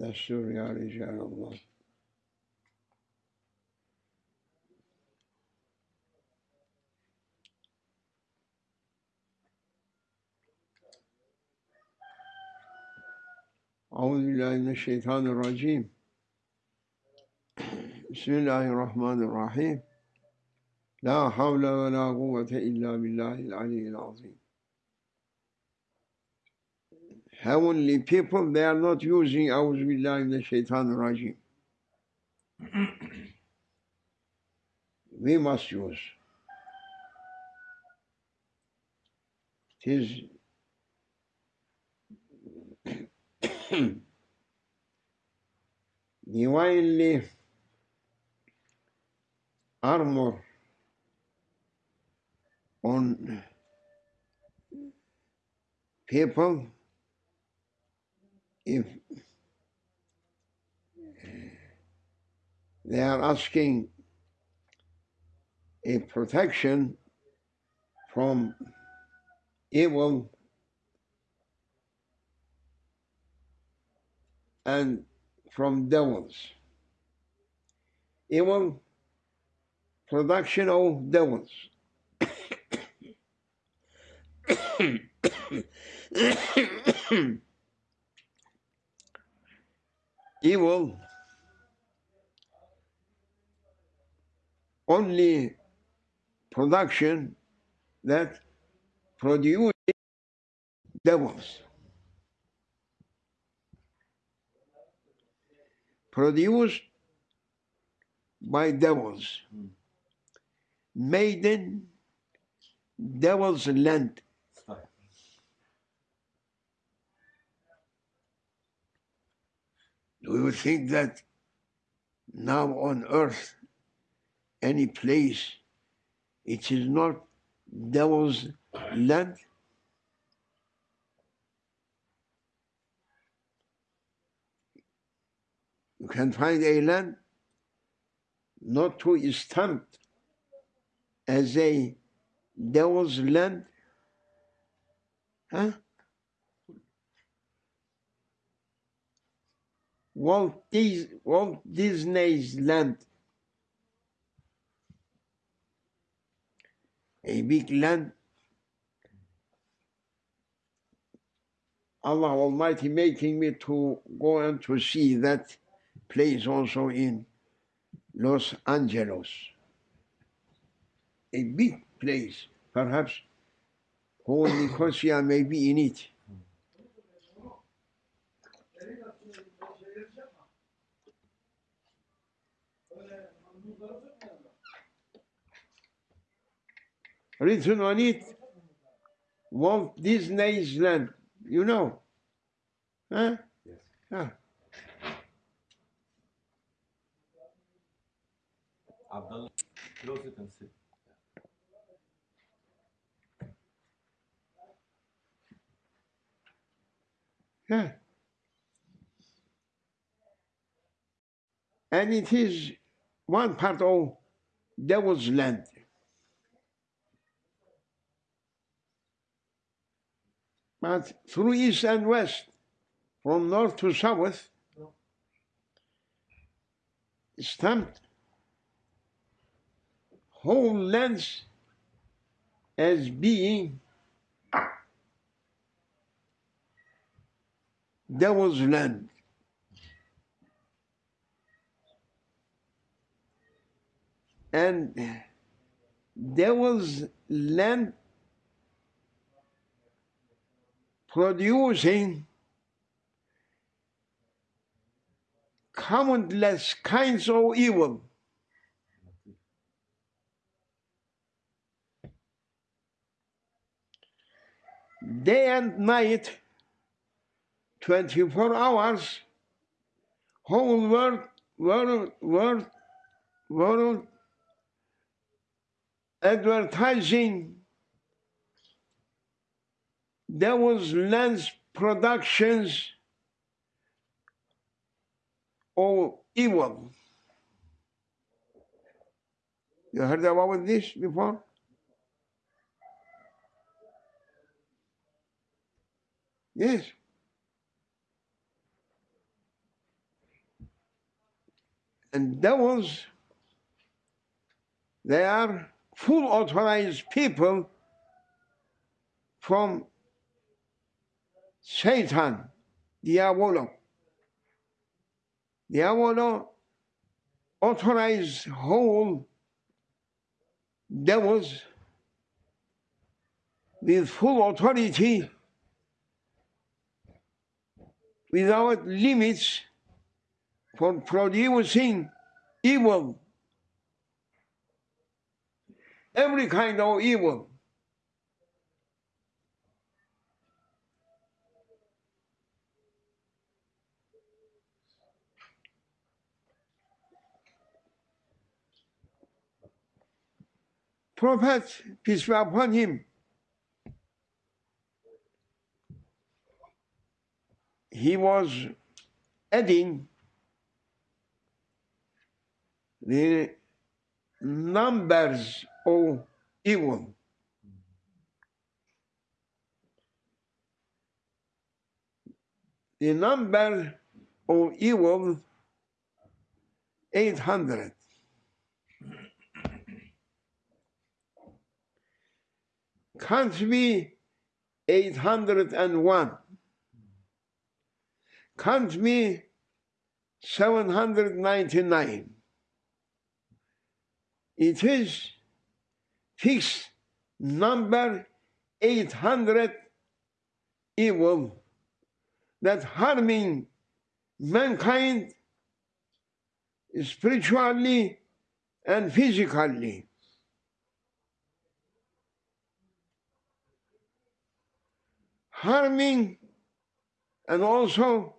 Destur ya Ricalallah. Euzubillahimineşşeytanirracim. Bismillahirrahmanirrahim. La havle ve la kuvvete illa billahil aliyyil azim heavenly people, they are not using Auzubillahiminashaitanirracim. we must use. It is divinely armor on people if they are asking a protection from evil and from devils. Evil production of devils. Evil only production that produces devils. produced by devils, hmm. made in devil's land. Do you think that now on earth, any place, it is not devil's land? You can find a land not to stamped as a devil's land. Huh? Walt, Dis- Walt Disney's land. A big land. Allah Almighty making me to go and to see that place also in Los Angeles. A big place, perhaps Holy Nicosia may be in it. Written on it, Walt Disney's land. You know? Huh? Yes. Ah. Abdullah, close it and sit. Yeah. And it is one part of devil's land. But through east and west, from north to south, stamped whole lands as being devil's land. And devil's land producing countless kinds of evil. Day and night, 24 hours, whole world, world, world, world advertising there was lens productions of evil. You heard about this before? Yes. And devils, they are full authorized people from Satan, Diabolo. Diabolo authorized whole devils with full authority without limits for producing evil. Every kind of evil. Prophet, peace be upon him, he was adding the numbers of evil. The number of evil 800. Can't be 801. Can't be 799. It is fixed number 800 evil that harming mankind spiritually and physically. Harming and also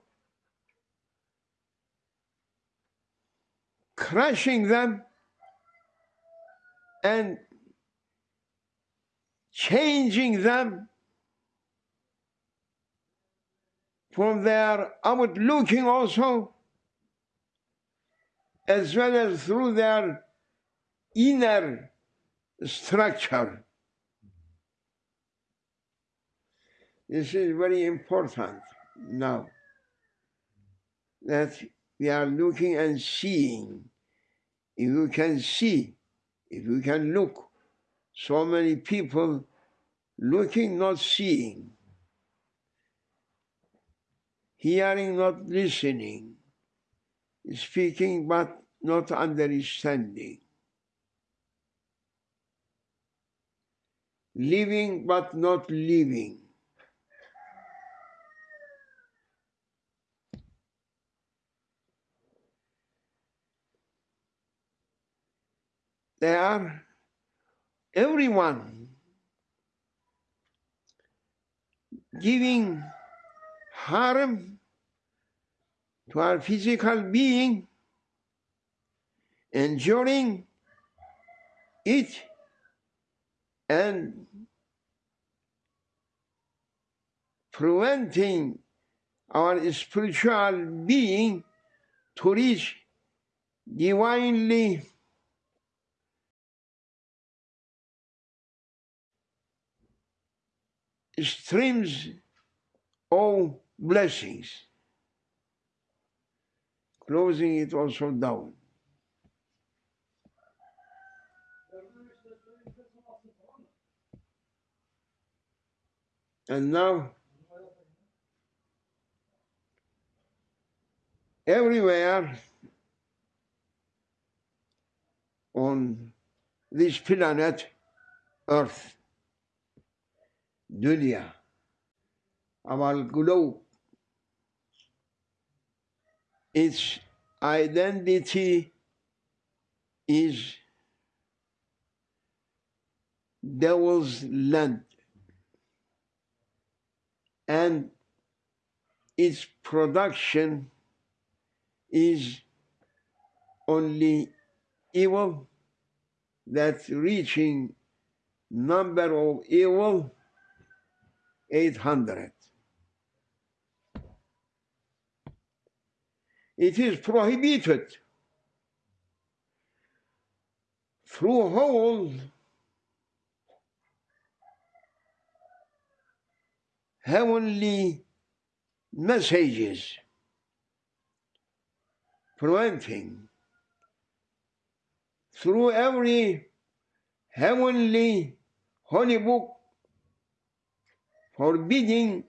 crushing them and changing them from their outward looking also, as well as through their inner structure. This is very important now that we are looking and seeing. If you can see, if you can look, so many people looking, not seeing, hearing, not listening, speaking, but not understanding, living, but not living. They are everyone giving harm to our physical being, enduring it, and preventing our spiritual being to reach divinely streams of blessings. Closing it also down. And now, everywhere on this planet, Earth, dunya, our globe, its identity is devil's land. And its production is only evil that's reaching number of evil 800 it is prohibited through whole heavenly messages preventing through every heavenly holy book forbidding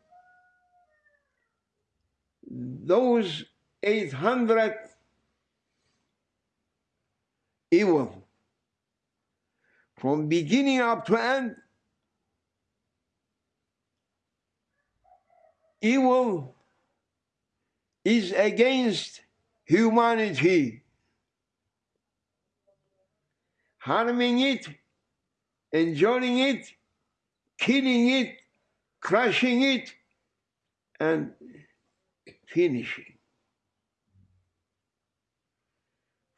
those 800 evil. From beginning up to end evil is against humanity. Harming it enjoying it killing it crushing it and finishing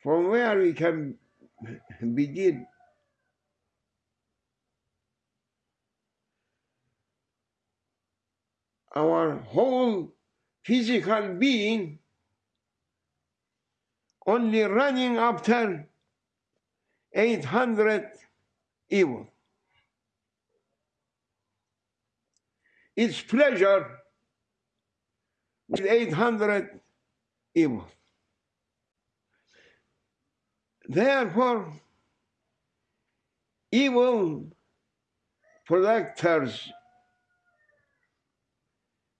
from where we can begin our whole physical being only running after 800 evil. Its pleasure with 800 evil. Therefore, evil protectors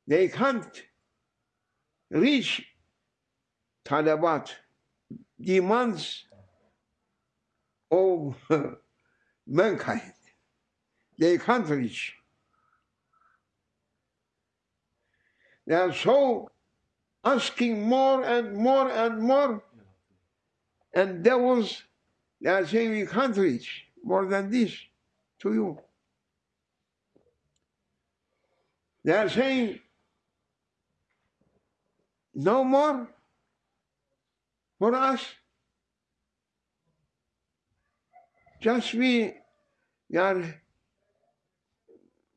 they can't reach Talabat, demands of mankind. They can't reach. They are so asking more and more and more, and devils, they are saying we can't reach more than this to you. They are saying no more for us. Just we, are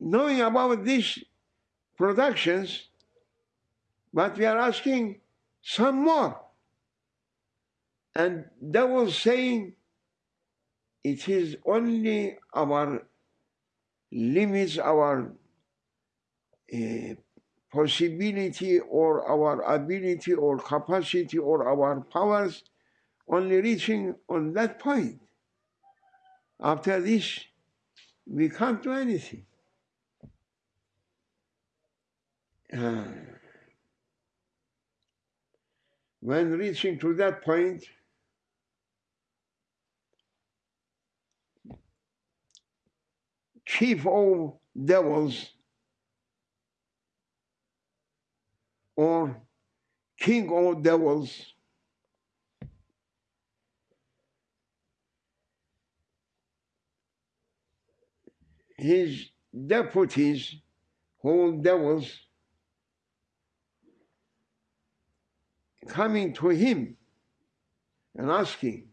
knowing about these productions, but we are asking some more. And they was saying it is only our limits, our uh, possibility or our ability or capacity or our powers only reaching on that point. After this, we can't do anything. Uh, when reaching to that point, chief of devils or king of devils. His deputies, whole devils, coming to him and asking,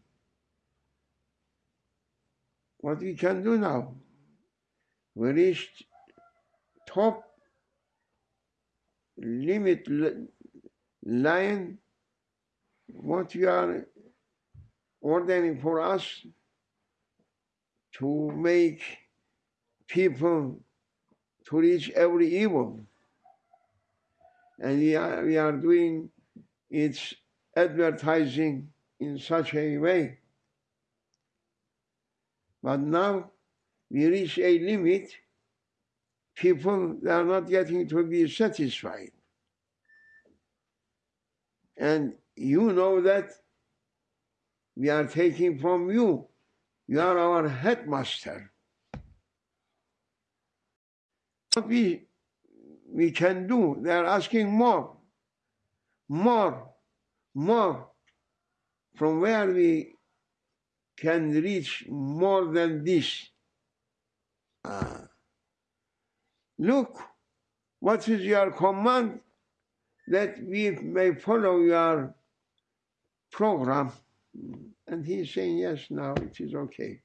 what we can do now? We reached top limit line what you are ordering for us to make people to reach every evil. And we are, we are doing its advertising in such a way. But now we reach a limit people are not getting to be satisfied. And you know that we are taking from you. You are our headmaster. What we, we can do, they are asking more, more, more. From where we can reach more than this. Uh, Look, what is your command that we may follow your program? And he's saying, yes, now it is okay.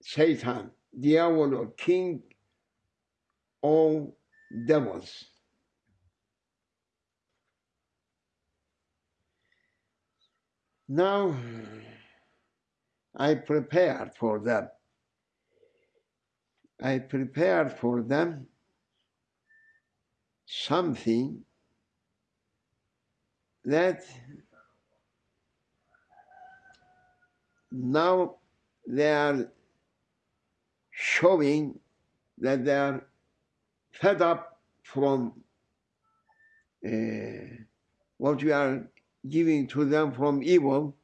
Satan, diavolo, king of devils. Now, I prepared for them. I prepared for them something that now they are showing that they are fed up from uh, what we are giving to them from evil,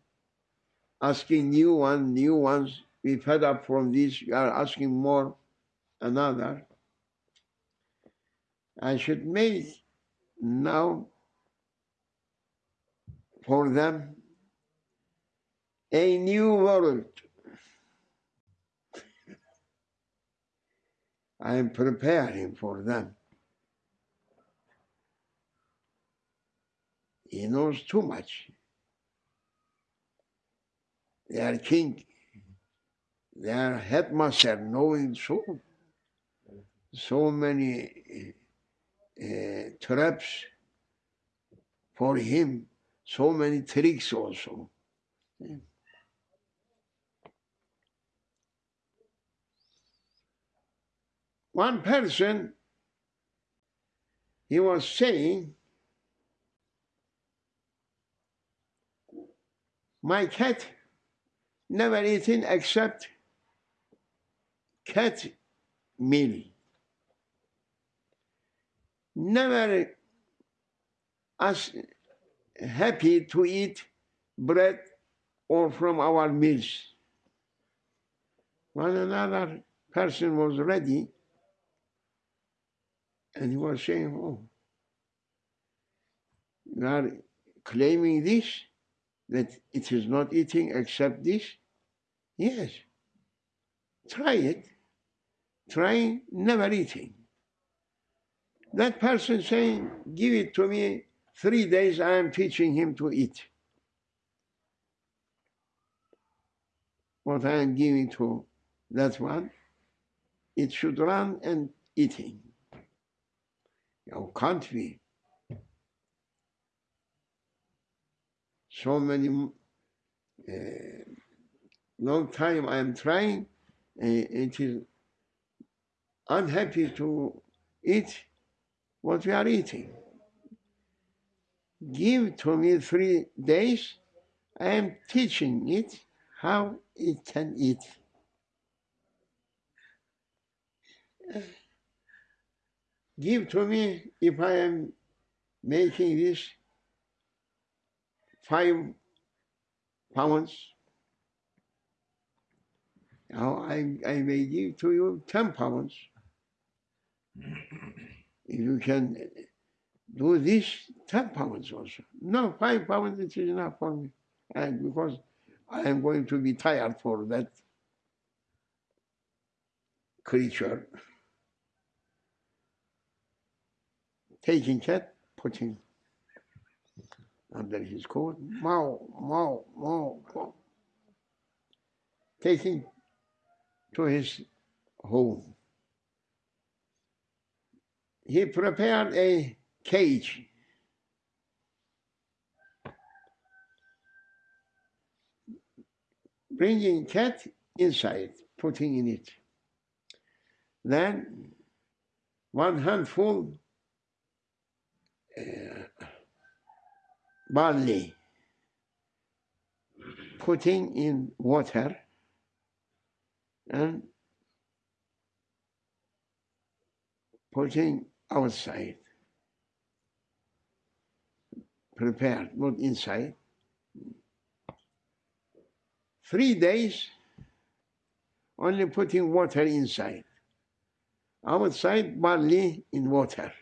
asking new one, new ones, we fed up from this, we are asking more, another. I should make now for them a new world. I am preparing for them. He knows too much. Their king, their headmaster, knowing so so many uh, traps for him, so many tricks also. One person, he was saying, my cat never eaten except cat meal. Never as happy to eat bread or from our meals. When another person was ready, and he was saying, Oh, you are claiming this, that it is not eating except this? Yes. Try it. Try never eating. That person saying, Give it to me three days, I am teaching him to eat. What I am giving to that one, it should run and eating. Can't we? So many, uh, long time I am trying, uh, it is unhappy to eat what we are eating. Give to me three days, I am teaching it how it can eat. Give to me if I am making this five pounds. Now I, I may give to you 10 pounds. If you can do this, 10 pounds also. No, 5 pounds it is enough for me. And because I am going to be tired for that creature. Taking cat, putting under his coat, Mao, Mao, Mao, mow. Taking to his home. He prepared a cage. Bringing cat inside, putting in it. Then one handful Uh, barley, putting in water and putting outside, prepared, not inside. Three days, only putting water inside. Outside, barley in water.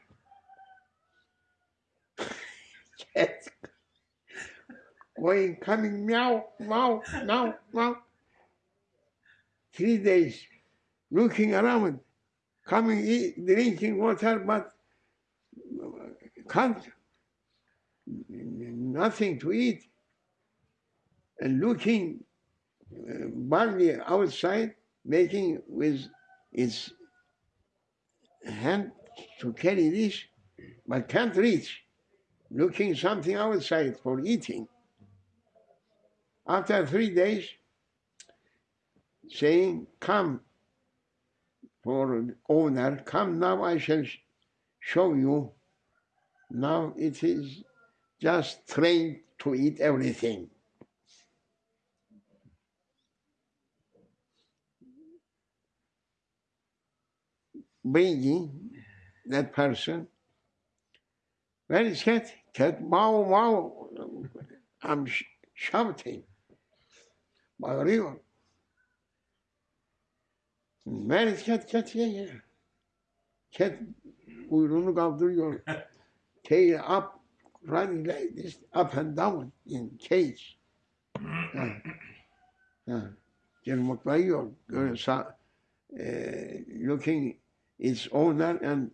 Cat going, coming, meow, meow, meow, meow. Three days, looking around, coming, eat, drinking water, but can't, nothing to eat. And looking uh, barley outside, making with its hand to carry this, but can't reach, looking something outside for eating. After three days, saying, Come, for owner, come now, I shall show you. Now it is just trained to eat everything. Bringing that person, where is cat? Cat, wow, wow. I'm sh- shouting. Bağırıyor. Where is cat? Cat, yeah, yeah. Cat kuyruğunu kaldırıyor. Tail up, running like this, up and down in cage. Ha. Ha. Cırmıklayıyor. Böyle sa eh, looking its owner and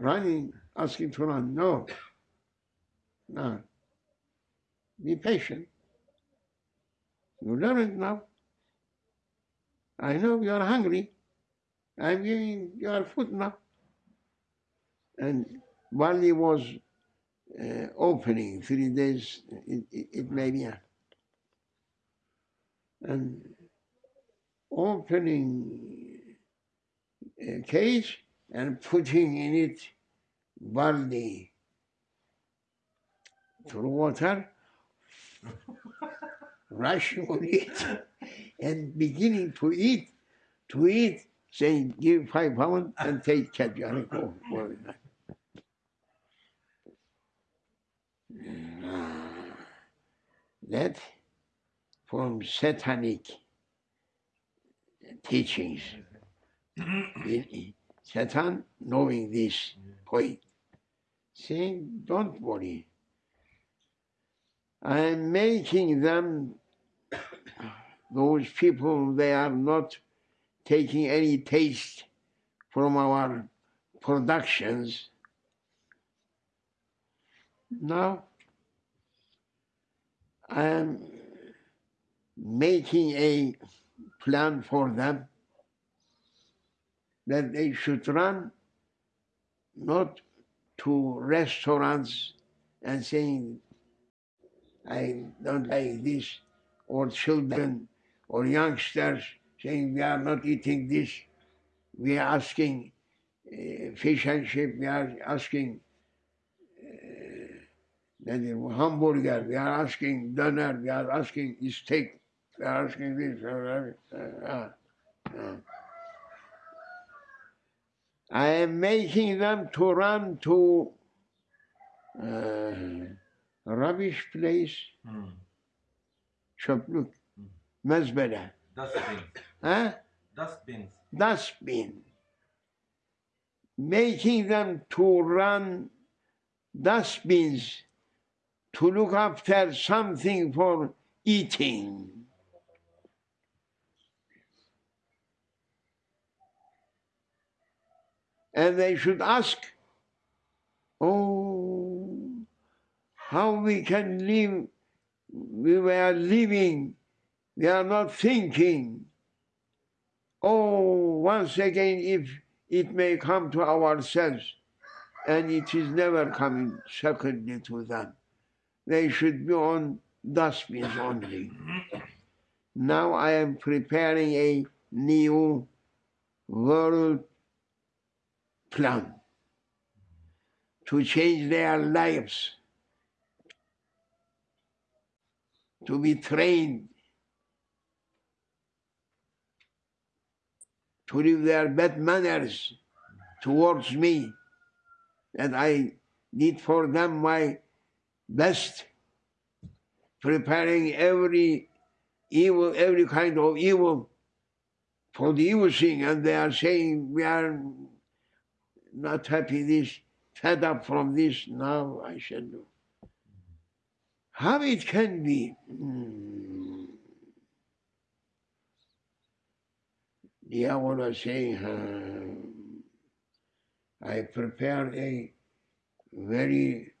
running, asking to run. No. No. Be patient. You learn it now. I know you are hungry. I'm giving you food now. And while he was uh, opening three days, it, it, it may be. And opening a cage and putting in it barley through water, rushing on it, and beginning to eat, to eat, saying, give five pounds and take cat, you go. for it." Ah. That from satanic teachings. In- Satan knowing this point, saying, don't worry. I'm making them, those people, they are not taking any taste from our productions. Now, I am making a plan for them that they should run not to restaurants and saying, I don't like this, or children or youngsters saying, we are not eating this, we are asking uh, fish and chip, we are asking uh, hamburger, we are asking dinner, we are asking steak, we are asking this. uh, uh. I am making them to run to uh, rubbish place, Hmm. çöplük, Hmm. mezbele, Dustbins. ha? Dustbins. dustbin. Making them to run dustbins to look after something for eating. And they should ask, oh, how we can live, we were living, we are not thinking. Oh, once again, if it may come to ourselves, and it is never coming secondly to them, they should be on dustbins only. Now I am preparing a new world plan to change their lives, to be trained to leave their bad manners towards me, and I did for them my best, preparing every evil, every kind of evil for the evil thing, and they are saying we are not happy this, fed up from this, now I shall do. How it can be? Hmm. Diavolo saying, uh, I prepared a very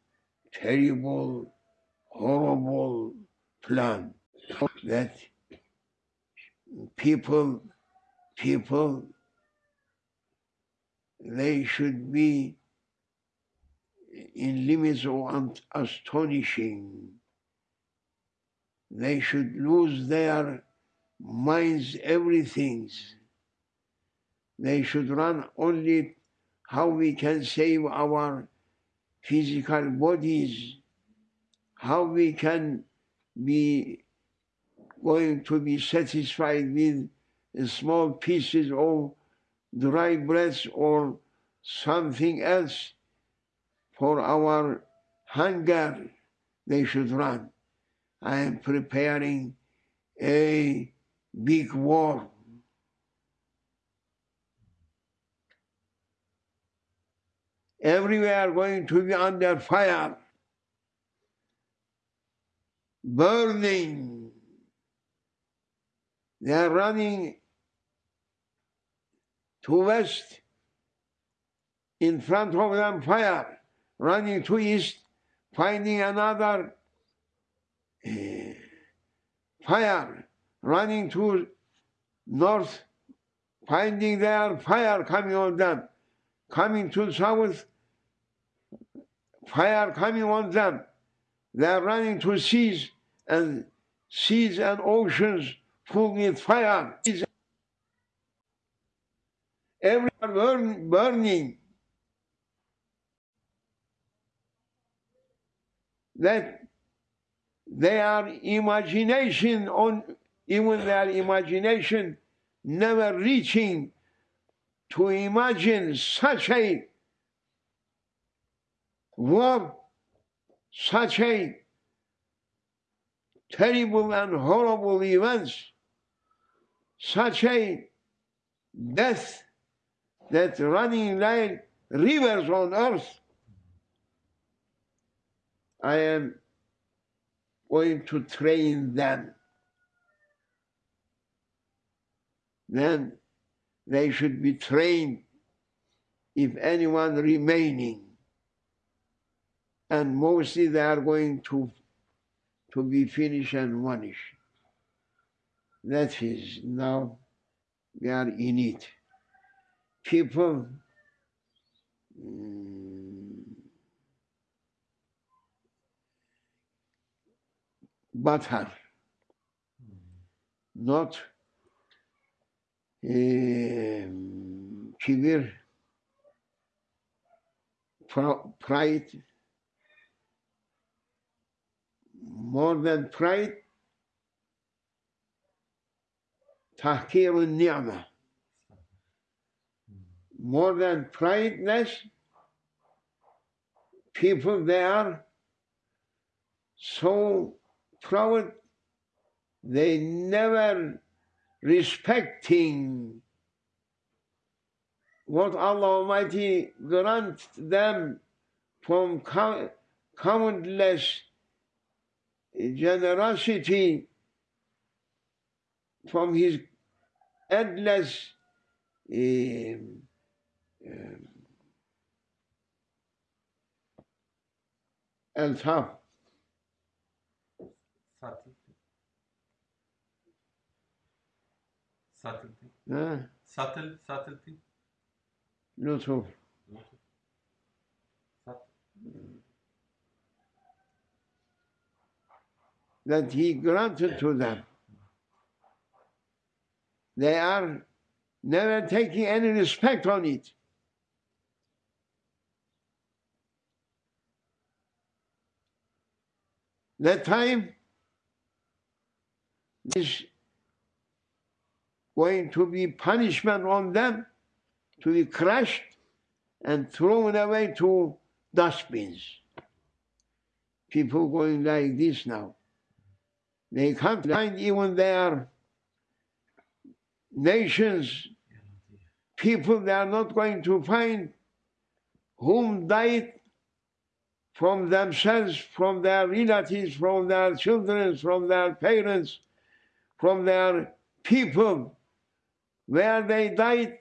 terrible, horrible plan that people, people, they should be in limits of astonishing. They should lose their minds, everything. They should run only how we can save our physical bodies how we can be going to be satisfied with small pieces of dry bread or something else for our hunger, they should run. I am preparing a big war. Everywhere going to be under fire, burning. They are running to west, in front of them fire, running to east, finding another uh, fire, running to north, finding there fire coming on them, coming to south, fire coming on them. They are running to seas and seas and oceans full with fire. Everywhere burn, burning. That their imagination on even their imagination never reaching to imagine such a war, such a terrible and horrible events, such a death that running like rivers on earth. I am going to train them. Then they should be trained if anyone remaining. And mostly they are going to, to be finished and vanished. That is now we are in it people mm, butter, not um, kibir, pride, more than pride, tahkir al-ni'mah more than prideness, people they are so proud they never respecting what Allah Almighty grant them from countless generosity from his endless eh, El Fatih. Satıldı. He. Satıl, satıldı. Lütuf. That he granted to them. They are never taking any respect on it. That time is going to be punishment on them to be crushed and thrown away to dustbins. People going like this now. They can't find even their nations, people they are not going to find whom died from themselves, from their relatives, from their children, from their parents, from their people, where they died,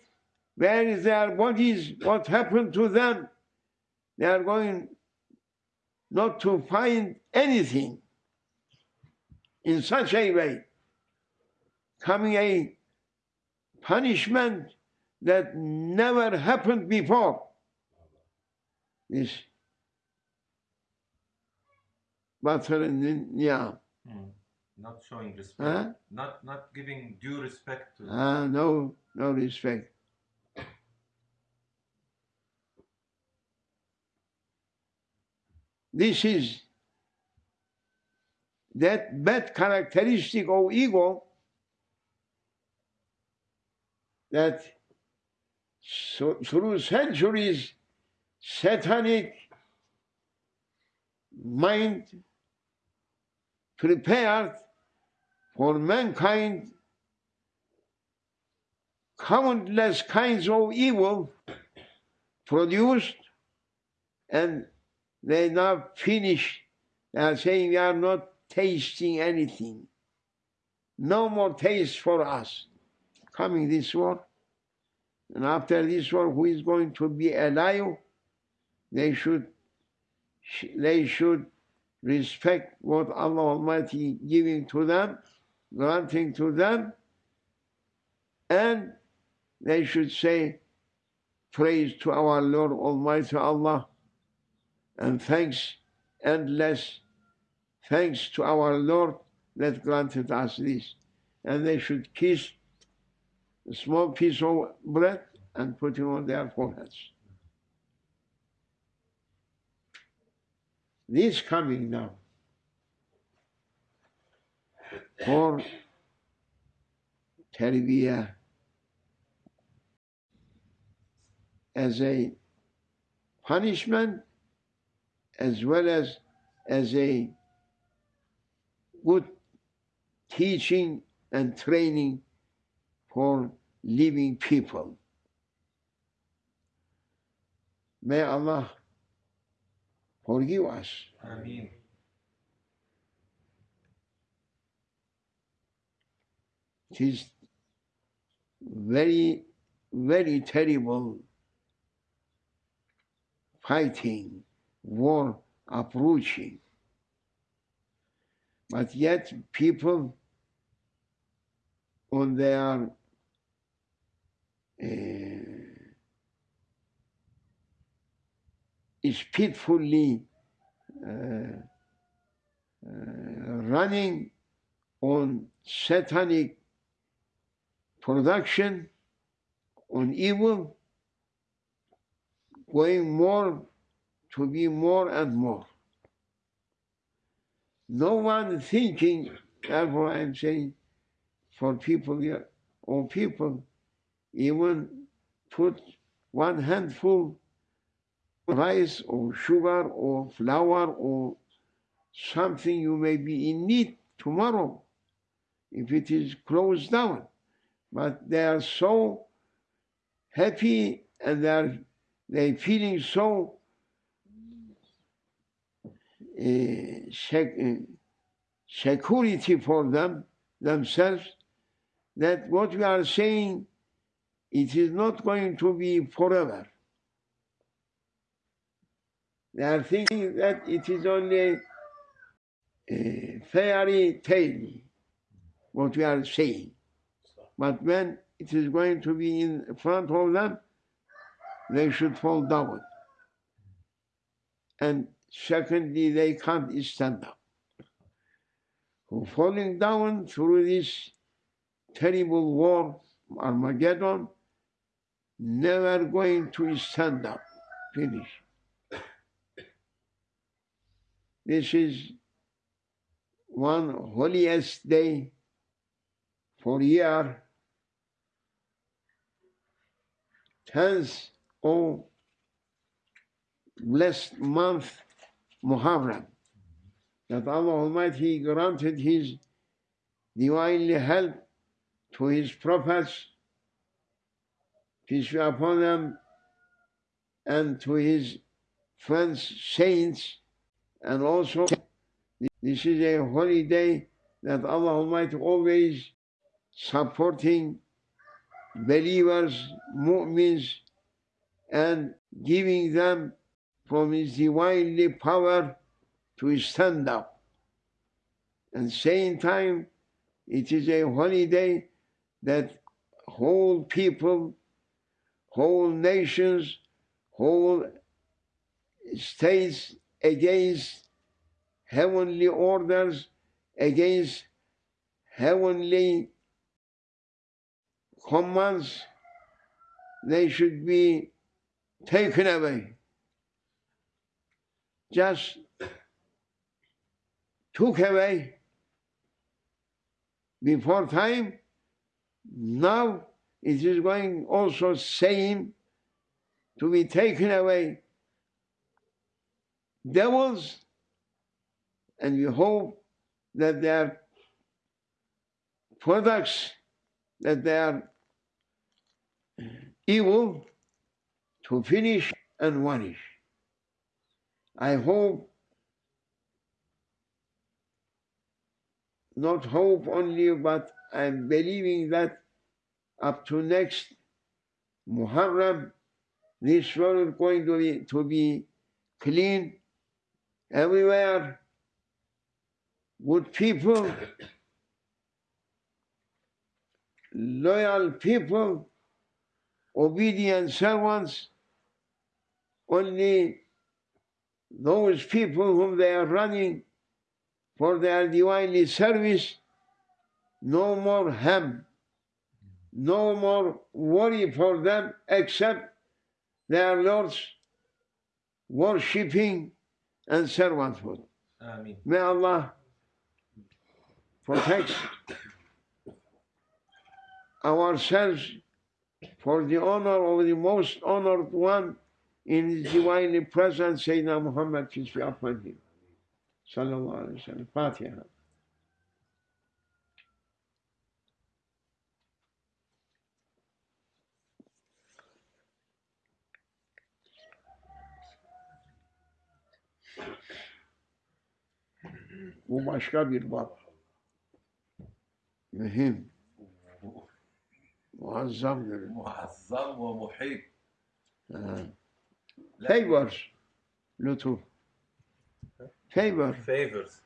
where is their bodies, what happened to them. They are going not to find anything in such a way, coming a punishment that never happened before. This yeah. Mm. Not showing respect. Huh? Not not giving due respect to. Ah, no, no respect. This is that bad characteristic of ego that so, through centuries satanic mind prepared for mankind countless kinds of evil produced and they now finish. They uh, are saying we are not tasting anything. No more taste for us. Coming this war. And after this war, who is going to be alive? They should they should respect what Allah Almighty giving to them, granting to them, and they should say, Praise to our Lord Almighty Allah, and thanks endless, thanks to our Lord that granted us this. And they should kiss a small piece of bread and put it on their foreheads. This coming now for tarbiyah as a punishment as well as as a good teaching and training for living people. May Allah forgive us. Ameen. It is very, very terrible fighting, war approaching. But yet people on their uh, speedfully uh, uh, running on satanic production, on evil, going more to be more and more. No one thinking, therefore I'm saying, for people or people, even put one handful rice or sugar or flour or something you may be in need tomorrow if it is closed down. But they are so happy and they are they feeling so uh, sec- uh, security for them themselves that what we are saying it is not going to be forever. They are thinking that it is only a fairy tale, what we are saying. But when it is going to be in front of them, they should fall down. And secondly, they can't stand up. For falling down through this terrible war, Armageddon, never going to stand up. Finish. This is one holiest day for year, tenth of blessed month Muharram, that Allah Almighty granted His divinely help to His prophets, peace be upon them, and to His friends, saints, and also this is a holy day that Allah Almighty always supporting believers, mu'mins, and giving them from His divinely power to stand up. And same time, it is a holiday that whole people, whole nations, whole states against heavenly orders, against heavenly commands, they should be taken away. Just took away before time. Now it is going also same to be taken away devils, and we hope that their products, that they are evil to finish and vanish. I hope, not hope only, but I'm believing that up to next Muharram, this world is going to be, to be clean everywhere. Good people, loyal people, obedient servants, only those people whom they are running for their divinely service, no more harm, no more worry for them except their Lord's worshipping and servanthood. Ameen. May Allah protect ourselves for the honor of the most honored one in his divinely presence, Sayyidina Muhammad, peace be upon him. Sallallahu Alaihi Wasallam. Fatiha. وما شاب البابا مهم معظم معظم ومحب آه. فيبرز لطوف فيبر فيبرز